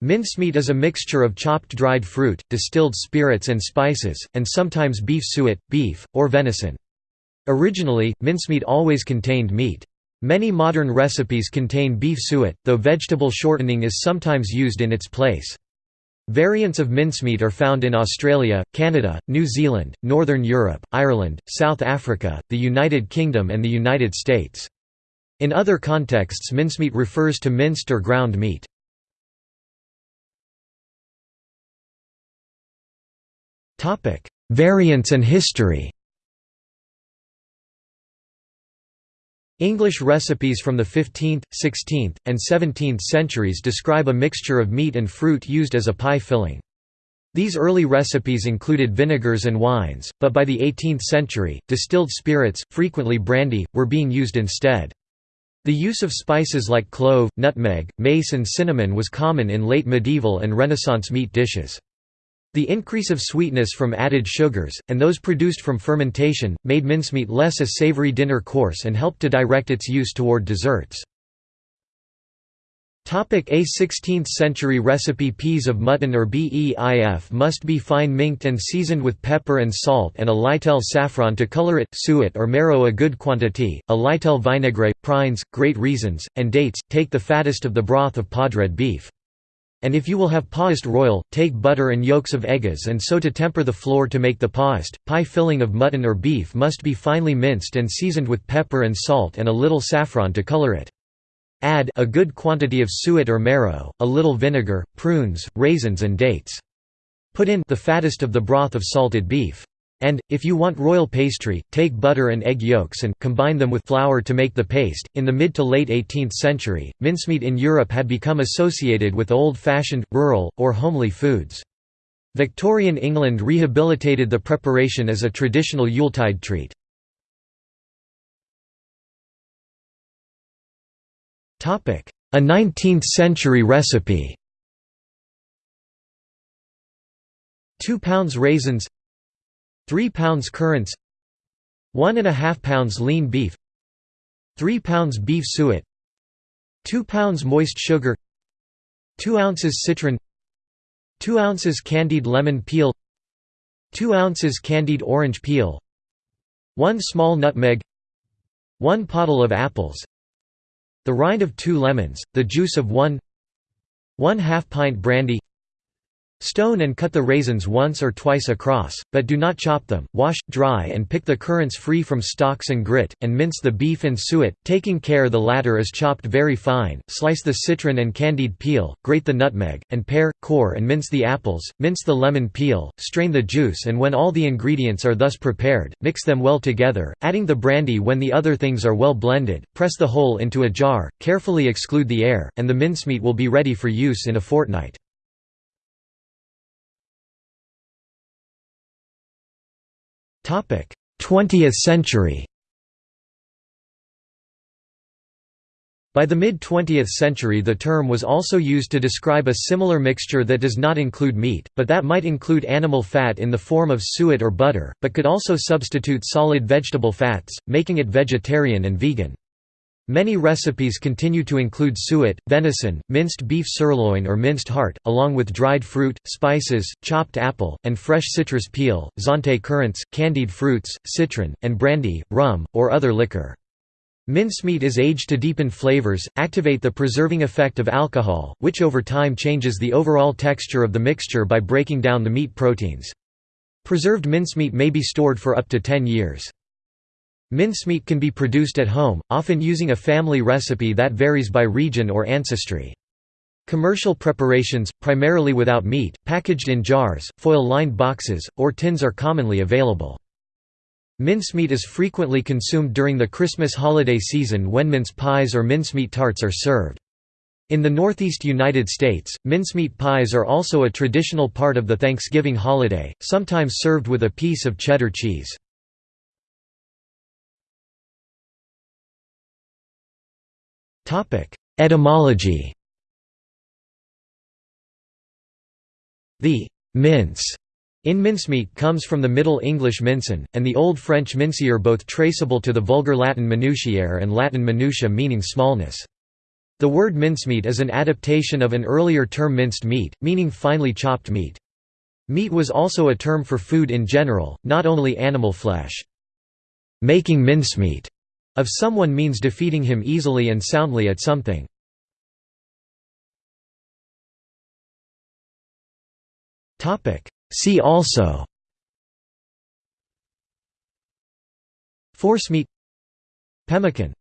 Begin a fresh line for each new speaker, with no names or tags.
Mincemeat is a mixture of chopped dried fruit, distilled spirits and spices, and sometimes beef suet, beef, or venison. Originally, mincemeat always contained meat. Many modern recipes contain beef suet, though vegetable shortening is sometimes used in its place. Variants of mincemeat are found in Australia, Canada, New Zealand, Northern Europe, Ireland, South Africa, the United Kingdom and the United States. In other contexts mincemeat refers to minced or ground meat. Variants and history English recipes from the 15th, 16th, and 17th centuries describe a mixture of meat and fruit used as a pie filling. These early recipes included vinegars and wines, but by the 18th century, distilled spirits, frequently brandy, were being used instead. The use of spices like clove, nutmeg, mace and cinnamon was common in late medieval and Renaissance meat dishes. The increase of sweetness from added sugars, and those produced from fermentation, made mincemeat less a savory dinner course and helped to direct its use toward desserts. A 16th-century recipe Peas of mutton or beef must be fine minked and seasoned with pepper and salt and a lytell saffron to color it, suet or marrow a good quantity, a lytell vinaigrette, prines, great raisins, and dates, take the fattest of the broth of podred beef. And if you will have paused royal, take butter and yolks of eggs and so to temper the flour to make the paused. Pie filling of mutton or beef must be finely minced and seasoned with pepper and salt and a little saffron to color it. Add a good quantity of suet or marrow, a little vinegar, prunes, raisins and dates. Put in the fattest of the broth of salted beef. And, if you want royal pastry, take butter and egg yolks and combine them with flour to make the paste. In the mid to late 18th century, mincemeat in Europe had become associated with old fashioned, rural, or homely foods. Victorian England rehabilitated the preparation as a traditional Yuletide treat. A 19th-century recipe 2 pounds raisins 3 pounds currants 1 and a half pounds lean beef 3 pounds beef suet 2 pounds moist sugar 2 ounces citron 2 ounces candied lemon peel 2 ounces candied orange peel 1 small nutmeg 1 pottle of apples the rind of 2 lemons, the juice of 1 1 half pint brandy Stone and cut the raisins once or twice across, but do not chop them, wash, dry and pick the currants free from stalks and grit, and mince the beef and suet, taking care the latter is chopped very fine, slice the citron and candied peel, grate the nutmeg, and pare, core and mince the apples, mince the lemon peel, strain the juice and when all the ingredients are thus prepared, mix them well together, adding the brandy when the other things are well blended, press the whole into a jar, carefully exclude the air, and the mincemeat will be ready for use in a fortnight. 20th century By the mid-20th century the term was also used to describe a similar mixture that does not include meat, but that might include animal fat in the form of suet or butter, but could also substitute solid vegetable fats, making it vegetarian and vegan. Many recipes continue to include suet, venison, minced beef sirloin or minced heart, along with dried fruit, spices, chopped apple, and fresh citrus peel, Zante currants, candied fruits, citron, and brandy, rum, or other liquor. Mincemeat is aged to deepen flavors, activate the preserving effect of alcohol, which over time changes the overall texture of the mixture by breaking down the meat proteins. Preserved mincemeat may be stored for up to 10 years. Mincemeat can be produced at home, often using a family recipe that varies by region or ancestry. Commercial preparations, primarily without meat, packaged in jars, foil-lined boxes, or tins are commonly available. Mincemeat is frequently consumed during the Christmas holiday season when mince pies or mincemeat tarts are served. In the northeast United States, mincemeat pies are also a traditional part of the Thanksgiving holiday, sometimes served with a piece of cheddar cheese. Etymology The mince in mincemeat comes from the Middle English mincen, and the Old French mincier both traceable to the Vulgar Latin minutiare and Latin minutia meaning smallness. The word mincemeat is an adaptation of an earlier term minced meat, meaning finely chopped meat. Meat was also a term for food in general, not only animal flesh. Making mincemeat of someone means defeating him easily and soundly at something. See also Forcemeat Pemmican